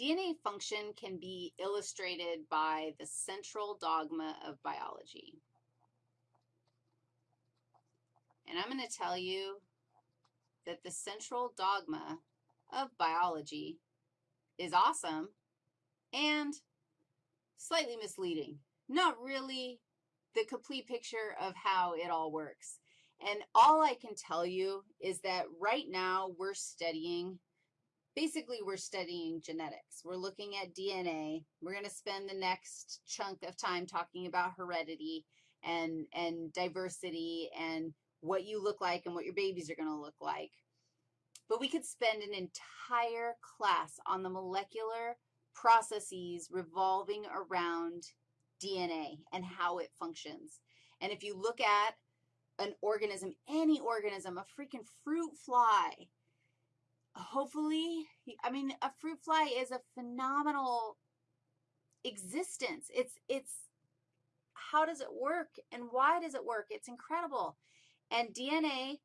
DNA function can be illustrated by the central dogma of biology. And I'm going to tell you that the central dogma of biology is awesome and slightly misleading. Not really the complete picture of how it all works. And all I can tell you is that right now we're studying, basically we're studying genetics. We're looking at DNA. We're going to spend the next chunk of time talking about heredity and, and diversity and what you look like and what your babies are going to look like. But we could spend an entire class on the molecular processes revolving around DNA and how it functions. And if you look at an organism, any organism, a freaking fruit fly, hopefully, I mean, a fruit fly is a phenomenal existence. It's, it's, how does it work and why does it work? It's incredible. And DNA,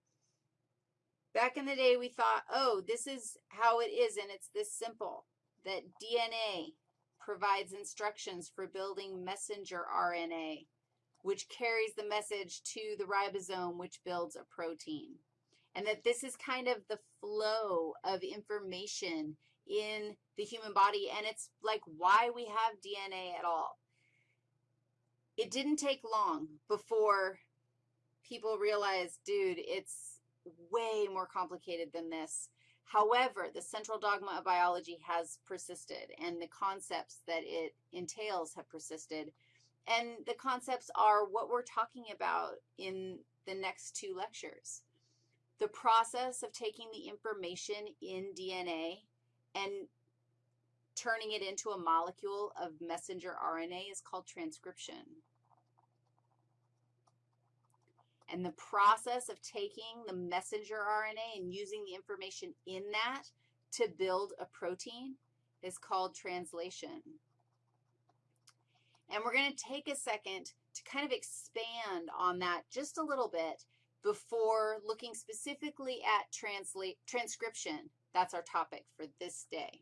back in the day, we thought, oh, this is how it is, and it's this simple, that DNA provides instructions for building messenger RNA, which carries the message to the ribosome, which builds a protein. And that this is kind of the flow of information in the human body, and it's like why we have DNA at all. It didn't take long before people realized, dude, it's way more complicated than this. However, the central dogma of biology has persisted, and the concepts that it entails have persisted. And the concepts are what we're talking about in the next two lectures. The process of taking the information in DNA and turning it into a molecule of messenger RNA is called transcription. And the process of taking the messenger RNA and using the information in that to build a protein is called translation. And we're going to take a second to kind of expand on that just a little bit before looking specifically at translate, transcription. That's our topic for this day.